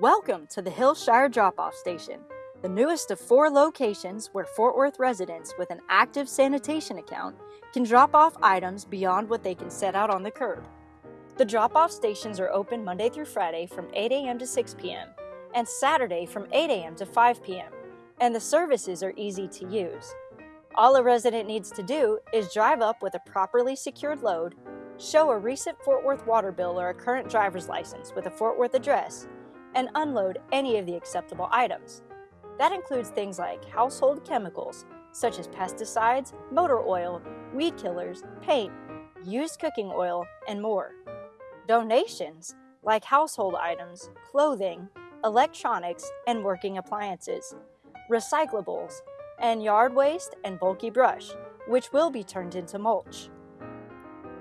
Welcome to the Hillshire Drop-Off Station, the newest of four locations where Fort Worth residents with an active sanitation account can drop off items beyond what they can set out on the curb. The drop-off stations are open Monday through Friday from 8 a.m. to 6 p.m. and Saturday from 8 a.m. to 5 p.m. and the services are easy to use. All a resident needs to do is drive up with a properly secured load, show a recent Fort Worth water bill or a current driver's license with a Fort Worth address, and unload any of the acceptable items. That includes things like household chemicals, such as pesticides, motor oil, weed killers, paint, used cooking oil, and more. Donations, like household items, clothing, electronics, and working appliances. Recyclables, and yard waste and bulky brush, which will be turned into mulch.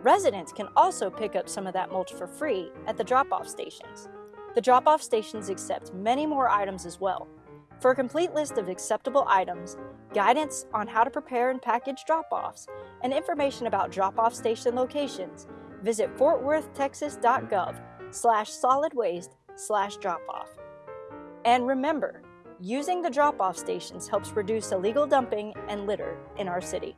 Residents can also pick up some of that mulch for free at the drop-off stations. The drop-off stations accept many more items as well. For a complete list of acceptable items, guidance on how to prepare and package drop-offs, and information about drop-off station locations, visit fortworthtexas.gov slash solid waste slash drop-off. And remember, using the drop-off stations helps reduce illegal dumping and litter in our city.